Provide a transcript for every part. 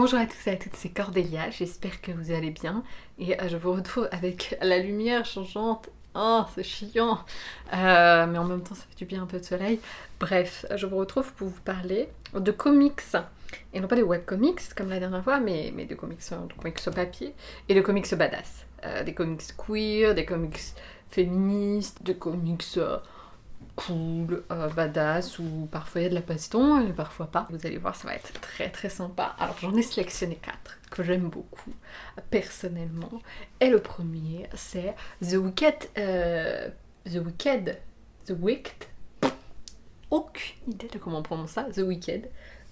Bonjour à tous et à toutes, c'est Cordélia, j'espère que vous allez bien et euh, je vous retrouve avec la lumière changeante. Oh, c'est chiant euh, Mais en même temps, ça fait du bien un peu de soleil. Bref, je vous retrouve pour vous parler de comics. Et non pas de webcomics comme la dernière fois, mais, de comics, de comics au papier et de comics badass. Euh, des comics queer, des comics féministes, des comics cool, euh, badass, ou parfois il y a de la baston, et parfois pas. Vous allez voir, ça va être très très sympa. Alors j'en ai sélectionné quatre que j'aime beaucoup, personnellement. Et le premier, c'est The Wicked... Euh, The Wicked... The Wicked... Aucune idée de comment on prononce ça, The Wicked,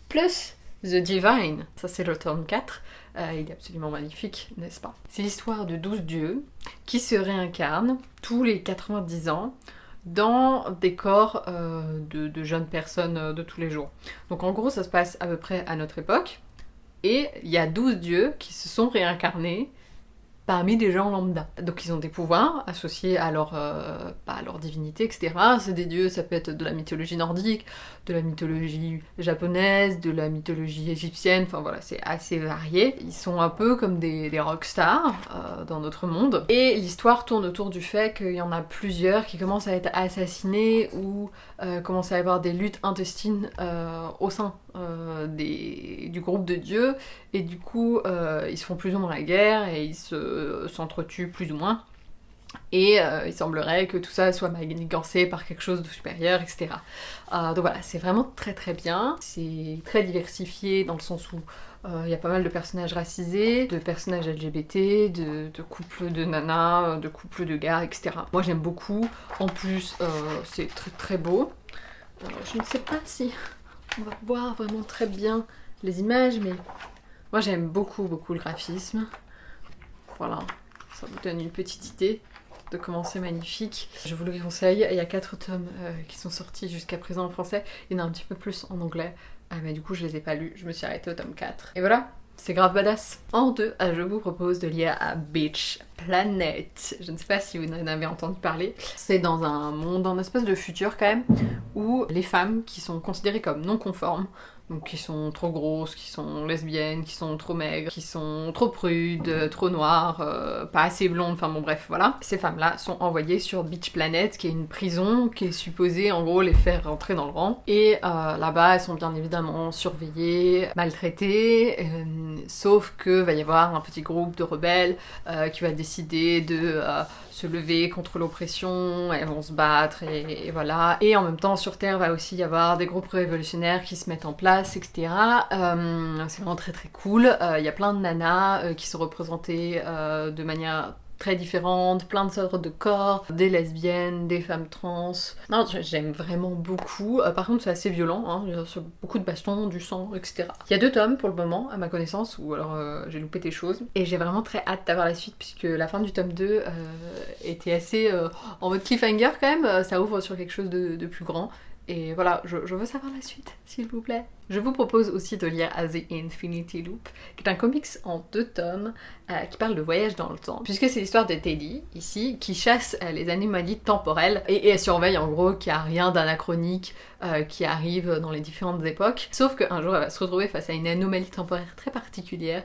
plus The Divine, ça c'est le tome 4, euh, il est absolument magnifique, n'est-ce pas? C'est l'histoire de 12 dieux qui se réincarnent tous les 90 ans dans des corps euh, de, jeunes personnes euh, de tous les jours. Donc en gros, ça se passe à peu près à notre époque, et il y a 12 dieux qui se sont réincarnés parmi des gens lambda. Donc ils ont des pouvoirs associés à leur, euh, à leur divinité, etc. C'est des dieux, ça peut être de la mythologie nordique, de la mythologie japonaise, de la mythologie égyptienne, enfin voilà, c'est assez varié. Ils sont un peu comme des, des rockstars euh, dans notre monde. Et l'histoire tourne autour du fait qu'il y en a plusieurs qui commencent à être assassinés ou euh, commencent à avoir des luttes intestines au sein des, du groupe de dieux, et du coup ils se font plus ou moins la guerre et ils se s'entretuent plus ou moins. Et euh, il semblerait que tout ça soit manigancé par quelque chose de supérieur, etc. Euh, donc voilà, c'est vraiment très très bien. C'est très diversifié dans le sens où euh, il y a pas mal de personnages racisés, de personnages LGBT, de, de couples de nanas, de couples de gars, etc. Moi j'aime beaucoup. En plus, c'est très très beau. je ne sais pas si on va voir vraiment très bien les images, mais moi j'aime beaucoup beaucoup le graphisme. Voilà, ça vous donne une petite idée de comment c'est magnifique. Je vous le conseille, il y a 4 tomes euh, qui sont sortis jusqu'à présent en français, il y en a un petit peu plus en anglais, ah, mais du coup je les ai pas lus, je me suis arrêtée au tome 4. Et voilà, c'est grave badass. En deux, euh, je vous propose de lire à Beach Planet. Je ne sais pas si vous en avez entendu parler. C'est dans un monde, un espèce de futur quand même, où les femmes qui sont considérées comme non conformes donc qui sont trop grosses, qui sont lesbiennes, qui sont trop maigres, qui sont trop prudes, trop noires, euh, pas assez blondes, enfin bon bref, voilà. Ces femmes-là sont envoyées sur Beach Planet, qui est une prison qui est supposée en gros les faire rentrer dans le rang. Et euh, là-bas, elles sont bien évidemment surveillées, maltraitées, euh, sauf que va y avoir un petit groupe de rebelles qui va décider de se lever contre l'oppression, elles vont se battre et, voilà. Et en même temps, sur Terre va aussi y avoir des groupes révolutionnaires qui se mettent en place, etc. Euh, c'est vraiment très très cool. Il euh, y a plein de nanas euh, qui sont représentées de manière très différentes, plein de sortes de corps, des lesbiennes, des femmes trans. Non, j'aime vraiment beaucoup. Euh, par contre, c'est assez violent, hein, beaucoup de bastons, du sang, etc. Il y a deux tomes pour le moment, à ma connaissance, ou alors euh, j'ai loupé des choses. Et j'ai vraiment très hâte d'avoir la suite, puisque la fin du tome 2 euh, était assez en mode cliffhanger quand même. Ça ouvre sur quelque chose de plus grand. Et voilà, je, veux savoir la suite, s'il vous plaît. Je vous propose aussi de lire The Infinity Loop, qui est un comics en deux tomes euh, qui parle de voyage dans le temps. Puisque c'est l'histoire de Teddy, ici, qui chasse euh, les anomalies temporelles et, surveille en gros qu'il n'y a rien d'anachronique euh, qui arrive dans les différentes époques. Sauf qu'un jour elle va se retrouver face à une anomalie temporaire très particulière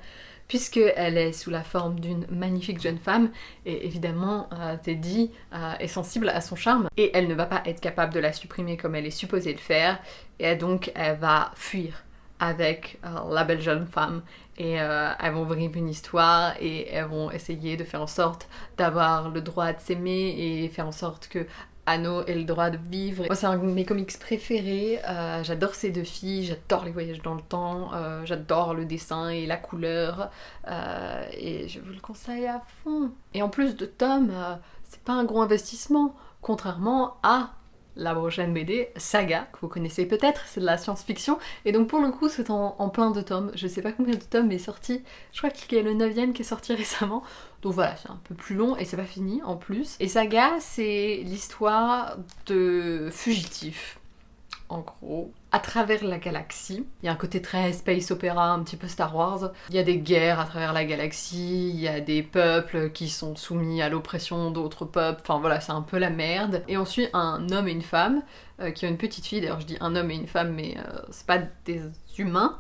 puisqu'elle est sous la forme d'une magnifique jeune femme, et évidemment euh, Teddy euh, est sensible à son charme, et elle ne va pas être capable de la supprimer comme elle est supposée le faire, et donc elle va fuir avec euh, la belle jeune femme et elles vont vivre une histoire et elles vont essayer de faire en sorte d'avoir le droit de s'aimer et faire en sorte que Anno et le droit de vivre. Moi, c'est un de mes comics préférés. Euh, j'adore ces deux filles, j'adore les voyages dans le temps, euh, j'adore le dessin et la couleur. Euh, et je vous le conseille à fond. Et en plus de Tom, c'est pas un gros investissement, contrairement à la prochaine BD, Saga, que vous connaissez peut-être, c'est de la science-fiction, et donc pour le coup c'est en, plein de tomes, je sais pas combien de tomes est sorti, je crois qu'il y a le 9ème qui est sorti récemment, donc voilà, c'est un peu plus long et c'est pas fini en plus. Et Saga, c'est l'histoire de fugitifs, en gros, à travers la galaxie. Il y a un côté très space opéra, un petit peu Star Wars. Il y a des guerres à travers la galaxie, il y a des peuples qui sont soumis à l'oppression d'autres peuples, enfin voilà, c'est un peu la merde. Et on suit un homme et une femme euh, qui ont une petite fille, d'ailleurs je dis un homme et une femme, mais euh, c'est pas des humains,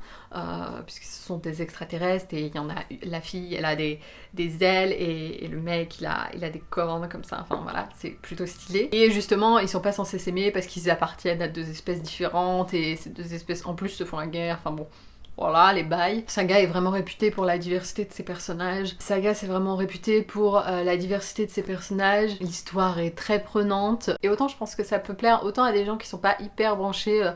puisque ce sont des extraterrestres et il y en a la fille, elle a des, des ailes et, le mec il a, il a des cornes comme ça. Enfin voilà, c'est plutôt stylé. Et justement, ils sont pas censés s'aimer parce qu'ils appartiennent à deux espèces différentes et ces deux espèces en plus se font la guerre. Enfin bon, voilà, les bails. Saga est vraiment réputé pour la diversité de ses personnages. Saga c'est vraiment réputé pour euh, la diversité de ses personnages. L'histoire est très prenante. Et autant je pense que ça peut plaire autant à des gens qui sont pas hyper branchés euh,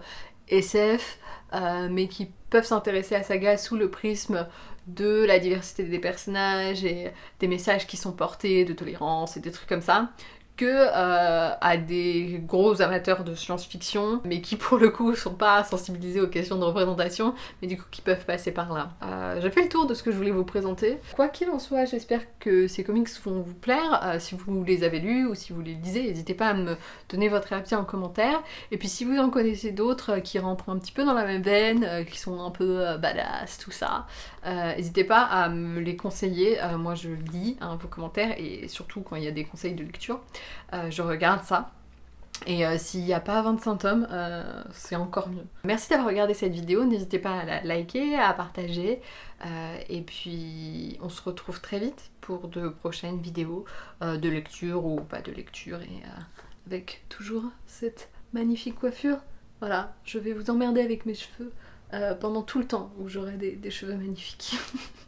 SF, euh, mais qui peuvent s'intéresser à Saga sous le prisme de la diversité des personnages et des messages qui sont portés, de tolérance et des trucs comme ça, que euh, à des gros amateurs de science-fiction, mais qui pour le coup sont pas sensibilisés aux questions de représentation, mais du coup qui peuvent passer par là. Euh, J'ai fait le tour de ce que je voulais vous présenter. Quoi qu'il en soit, j'espère que ces comics vont vous plaire. Euh, si vous les avez lus ou si vous les lisez, n'hésitez pas à me donner votre avis en commentaire. Et puis si vous en connaissez d'autres qui rentrent un petit peu dans la même veine, qui sont un peu badass, tout ça, n'hésitez pas à me les conseiller. moi je lis hein, vos commentaires et surtout quand il y a des conseils de lecture. Euh, je regarde ça. Et euh, s'il n'y a pas 25 tomes, euh, c'est encore mieux. Merci d'avoir regardé cette vidéo, n'hésitez pas à la liker, à partager. et puis on se retrouve très vite pour de prochaines vidéos de lecture ou pas de lecture. Et avec toujours cette magnifique coiffure. Voilà, je vais vous emmerder avec mes cheveux pendant tout le temps où j'aurai des cheveux magnifiques.